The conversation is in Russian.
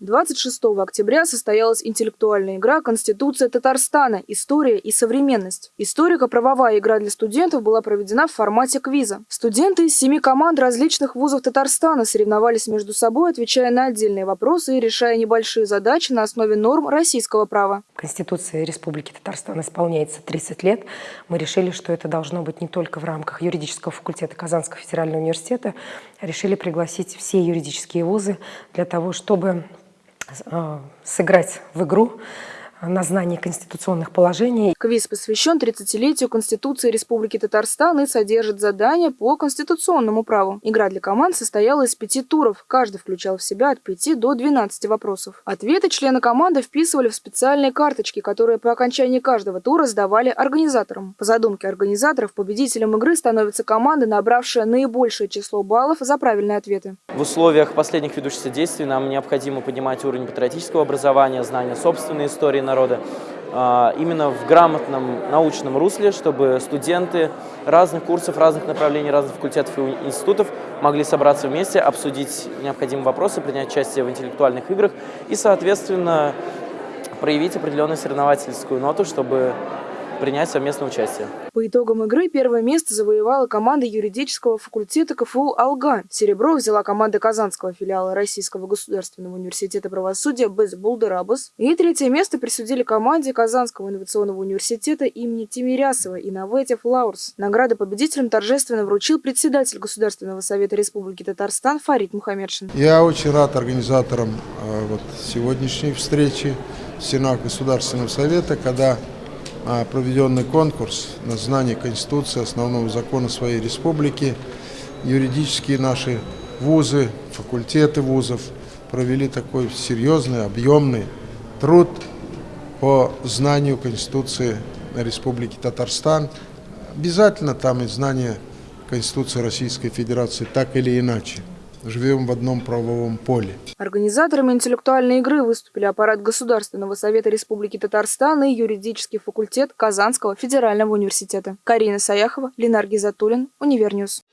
26 октября состоялась интеллектуальная игра «Конституция Татарстана. История и современность». Историко-правовая игра для студентов была проведена в формате квиза. Студенты из семи команд различных вузов Татарстана соревновались между собой, отвечая на отдельные вопросы и решая небольшие задачи на основе норм российского права. Конституция Республики Татарстан исполняется 30 лет. Мы решили, что это должно быть не только в рамках юридического факультета Казанского федерального университета, решили пригласить все юридические вузы для того, чтобы сыграть в игру на знание конституционных положений. Квиз посвящен 30-летию Конституции Республики Татарстан и содержит задания по конституционному праву. Игра для команд состояла из пяти туров. Каждый включал в себя от 5 до 12 вопросов. Ответы члены команды вписывали в специальные карточки, которые по окончании каждого тура сдавали организаторам. По задумке организаторов, победителем игры становится команда, набравшая наибольшее число баллов за правильные ответы. В условиях последних ведущихся действий нам необходимо поднимать уровень патриотического образования, знания собственной истории народа, именно в грамотном научном русле, чтобы студенты разных курсов, разных направлений, разных факультетов и институтов могли собраться вместе, обсудить необходимые вопросы, принять участие в интеллектуальных играх и, соответственно, проявить определенную соревновательскую ноту, чтобы принять совместное участие. По итогам игры первое место завоевала команда юридического факультета КФУ «Алга». Серебро взяла команда Казанского филиала Российского государственного университета правосудия «Без Булдерабас». И третье место присудили команде Казанского инновационного университета имени Тимирясова «Innovative Лаурс». Награды победителям торжественно вручил председатель Государственного совета Республики Татарстан Фарид Мухаммедшин. Я очень рад организаторам э, вот, сегодняшней встречи в Сенат Государственного совета, когда проведенный конкурс на знание Конституции, основного закона своей республики. Юридические наши вузы, факультеты вузов провели такой серьезный, объемный труд по знанию Конституции Республики Татарстан. Обязательно там и знание Конституции Российской Федерации, так или иначе живем в одном правовом поле. Организаторами интеллектуальной игры выступили аппарат Государственного совета Республики Татарстан и юридический факультет Казанского федерального университета. Карина Саяхова, Ленар Гизатуллин, Univer News.